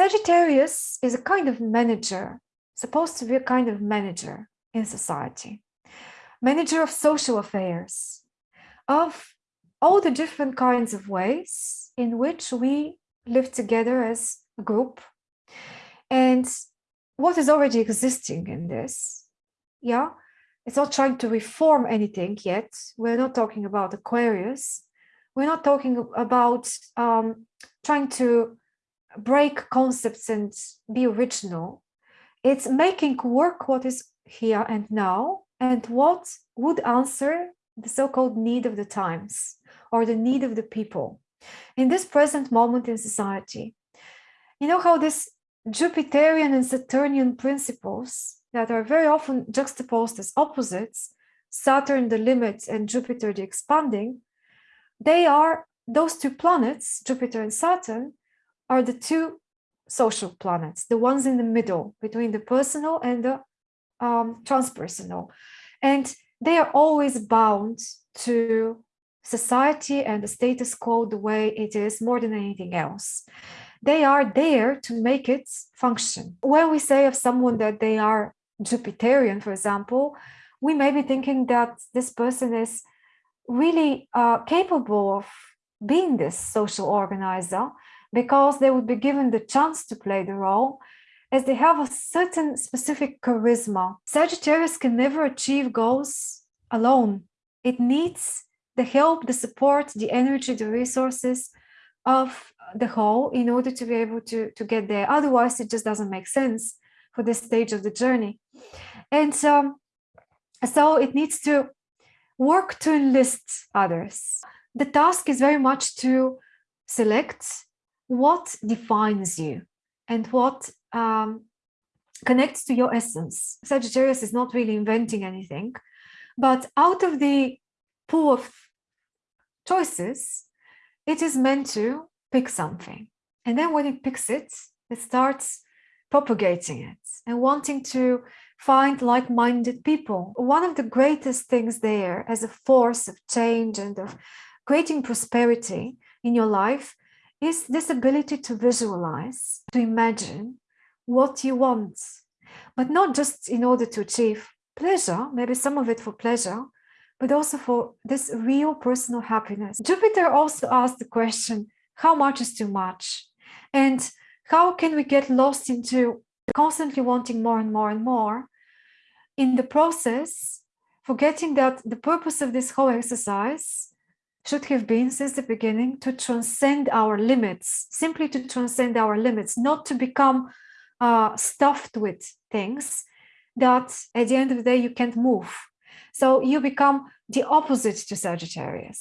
Sagittarius is a kind of manager, supposed to be a kind of manager in society, manager of social affairs, of all the different kinds of ways in which we live together as a group and what is already existing in this. Yeah, it's not trying to reform anything yet. We're not talking about Aquarius. We're not talking about um, trying to break concepts and be original. It's making work what is here and now and what would answer the so-called need of the times or the need of the people in this present moment in society. You know how this Jupiterian and Saturnian principles that are very often juxtaposed as opposites, Saturn the limit and Jupiter the expanding, they are those two planets, Jupiter and Saturn, are the two social planets, the ones in the middle between the personal and the um, transpersonal. And they are always bound to society and the status quo the way it is more than anything else. They are there to make it function. When we say of someone that they are Jupiterian, for example, we may be thinking that this person is really uh, capable of being this social organizer because they would be given the chance to play the role as they have a certain specific charisma. Sagittarius can never achieve goals alone. It needs the help, the support, the energy, the resources of the whole in order to be able to, to get there. Otherwise, it just doesn't make sense for this stage of the journey. And um, so it needs to work to enlist others. The task is very much to select what defines you and what um, connects to your essence. Sagittarius is not really inventing anything, but out of the pool of choices, it is meant to pick something. And then when it picks it, it starts propagating it and wanting to find like-minded people. One of the greatest things there as a force of change and of creating prosperity in your life is this ability to visualize, to imagine what you want, but not just in order to achieve pleasure, maybe some of it for pleasure, but also for this real personal happiness. Jupiter also asked the question, how much is too much? And how can we get lost into constantly wanting more and more and more? In the process, forgetting that the purpose of this whole exercise should have been since the beginning to transcend our limits, simply to transcend our limits, not to become uh, stuffed with things that at the end of the day you can't move. So you become the opposite to Sagittarius.